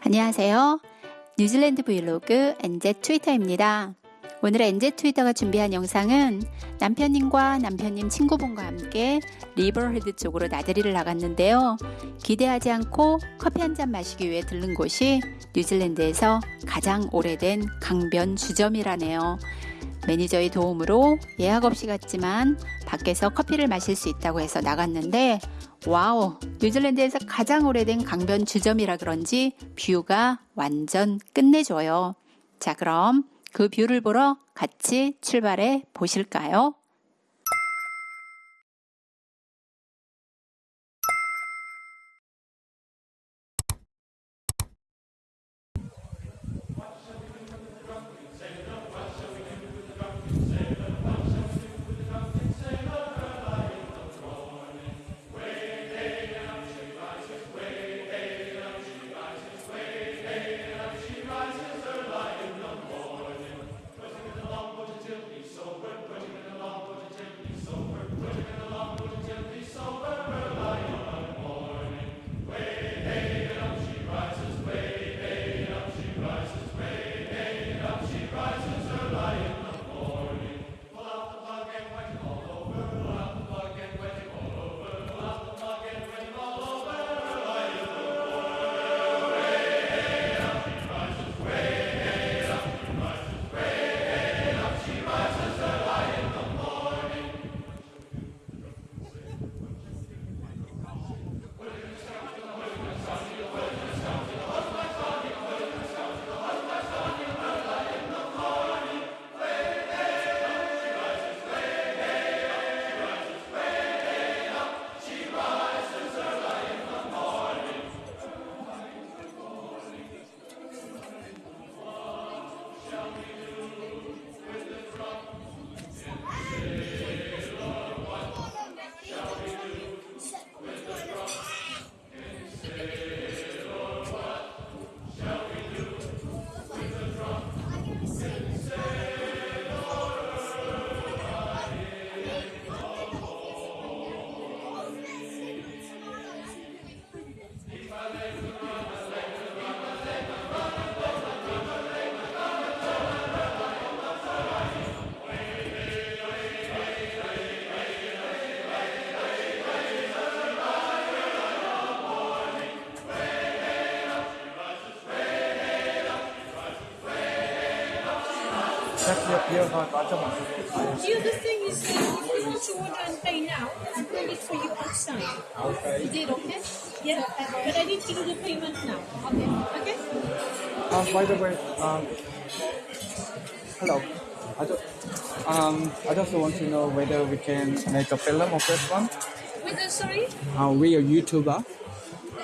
안녕하세요. 뉴질랜드 브이로그 NZ 트위터입니다. 오늘 NZ 트위터가 준비한 영상은 남편님과 남편님 친구분과 함께 리버헤드 쪽으로 나들이를 나갔는데요. 기대하지 않고 커피 한 잔 마시기 위해 들른 곳이 뉴질랜드에서 가장 오래된 강변 주점이라네요. 매니저의 도움으로 예약 없이 갔지만 밖에서 커피를 마실 수 있다고 해서 나갔는데 Wow 뉴질랜드에서 가장 오래된 강변 주점이라 그런지 뷰가 완전 끝내줘요. 자 그럼 그 뷰를 보러 같이 출발해 보실까요? The other thing is that if you want to order and pay now, I'll bring it for you outside. Okay. Is it okay? Yeah, but I need to do the payment now. Okay. Okay? Um, by the way, um, hello. I just, um, I just want to know whether we can make a film of this one. With the, sorry? Uh, we are YouTuber.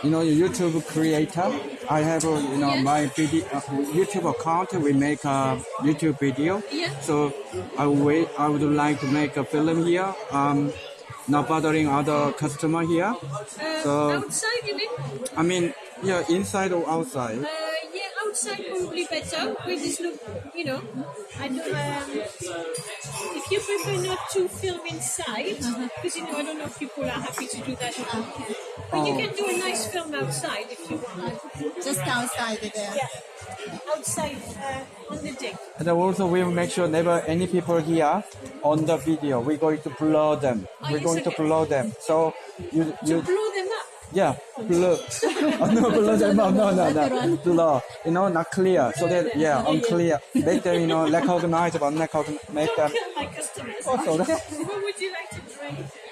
You know, a YouTube creator. I have, uh, you know, Yes. my video, uh, YouTube account. We make a YouTube video. Yeah. So I wait. I would like to make a film here. Um, not bothering other customer here. Uh, So- outside, you mean? I mean, yeah, inside or outside. Yeah, outside probably better. We just look, you know, I don't, um, if you prefer not to film inside, because, you know, I don't know if people are happy to do that. But you Oh. can do a nice film outside if you want. Just outside there. Yeah. Outside, uh, on the deck. And also we will make sure never any people here on the video. We're going to blur them. Oh, We're yes, going to okay. blur them. So you you Blow them up. Yeah blur. oh, no blur them up. No no no blur. You know not clear. So that yeah unclear. Make them you know recognizable. Recognize, make them. My customers. Oh, so that, What would you like to drink?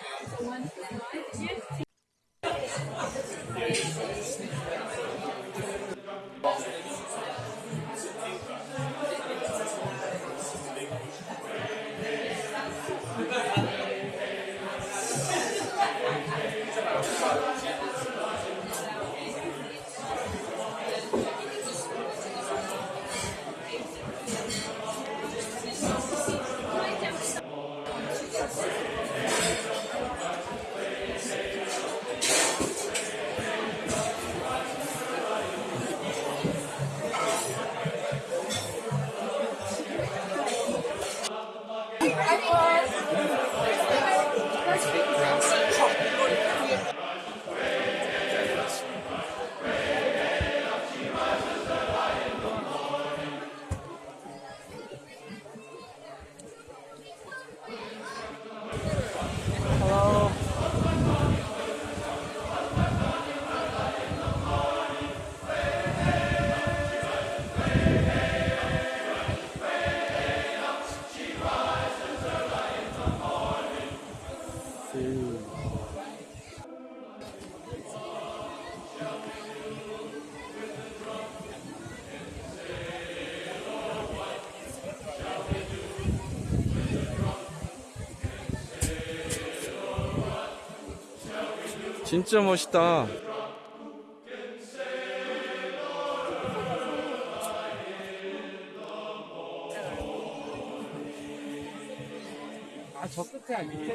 진짜 멋있다. 아, 저 끝에 밑에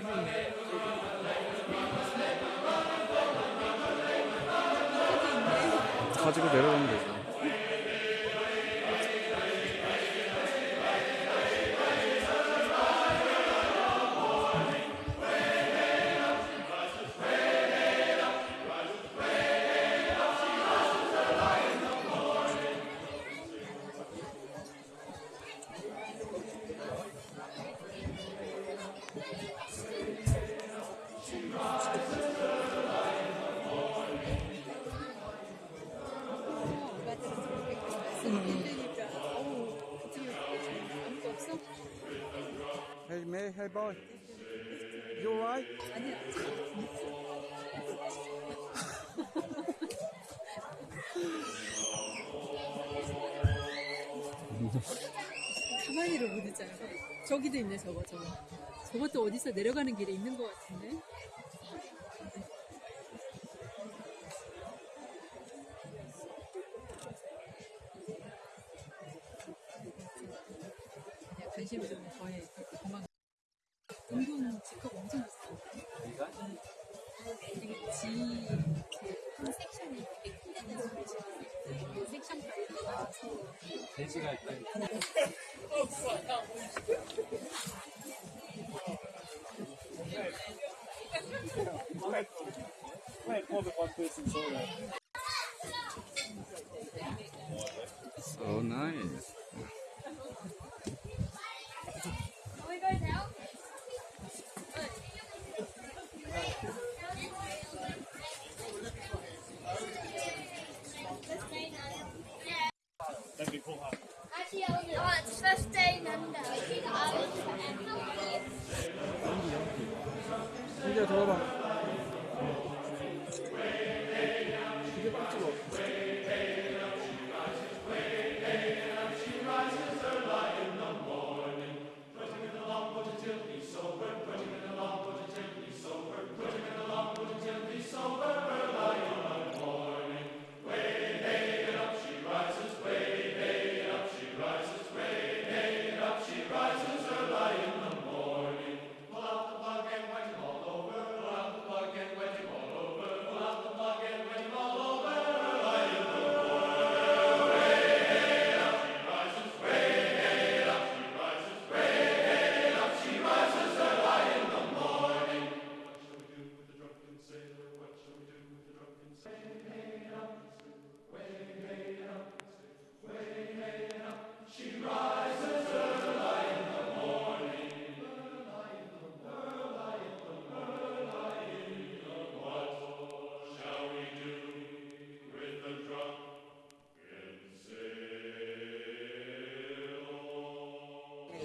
Hey, May, hey, boy. You alright? 가만히를 못 있잖아. 저기도 있네, 저거, 저거. 저것도 어디서 내려가는 길에 있는 것 같은데? 관심을 좀 더해. 도망. 운동 직업 엄청 비싸. 되게 지, 그, 섹션이 되게 큰 데는 그 섹션 가서 돼지가 있다. So Dank u, volhouden. Oh, it's 15 and uh, I was Ik how are you?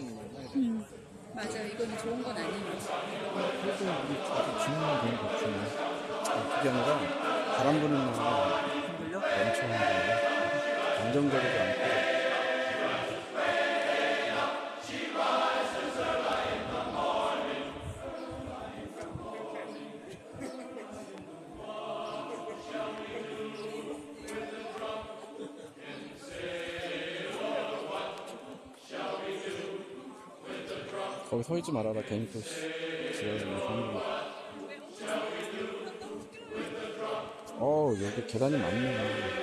신기야 들어봐. 맞아, 이거는 좋은 건 아니에요. 그래도 우리 주문만 되는 거 같은데. 그게 아니라 바람 부는 날 엄청 힘들어. 안정적이지 않고. 거기 서 있지 말아라 괜히 또 지랄을 어 여기 계단이 많네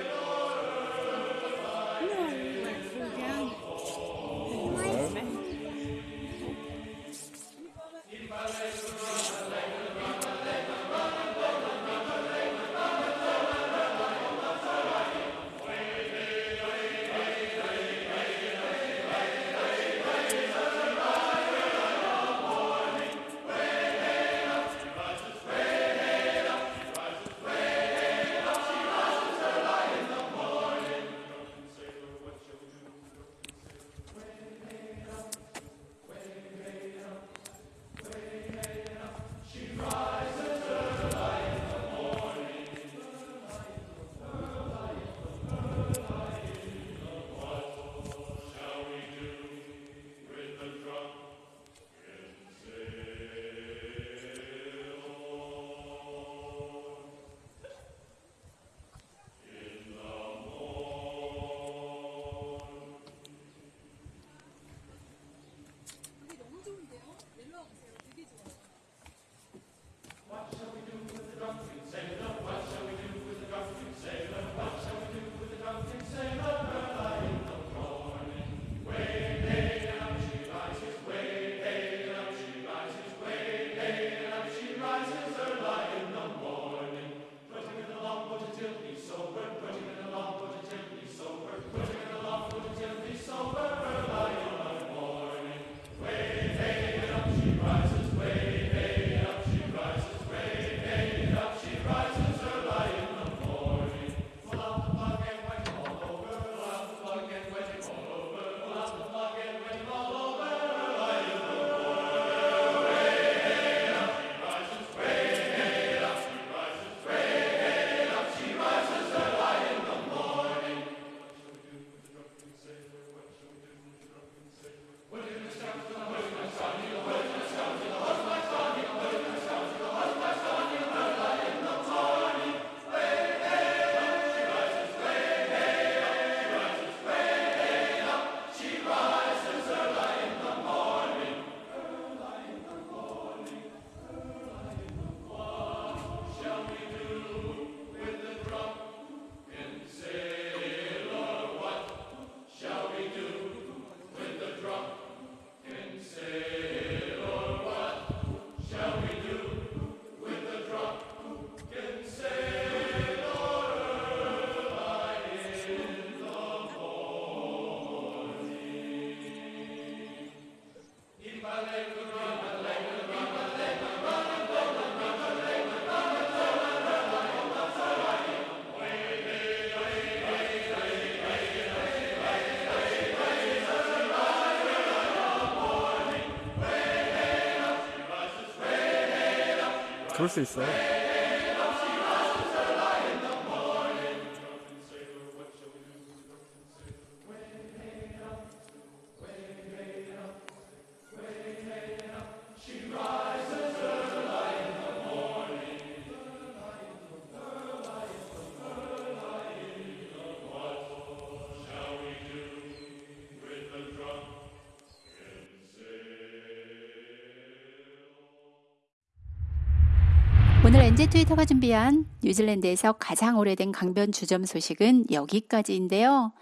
그럴 수 있어요. 오늘 NJ 트위터가 준비한 뉴질랜드에서 가장 오래된 강변 주점 소식은 여기까지인데요.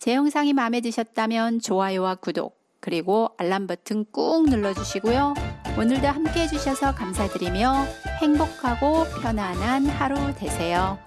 제 영상이 마음에 드셨다면 좋아요와 구독, 그리고 알람 버튼 꾹 눌러주시고요. 오늘도 함께 해주셔서 감사드리며 행복하고 편안한 하루 되세요.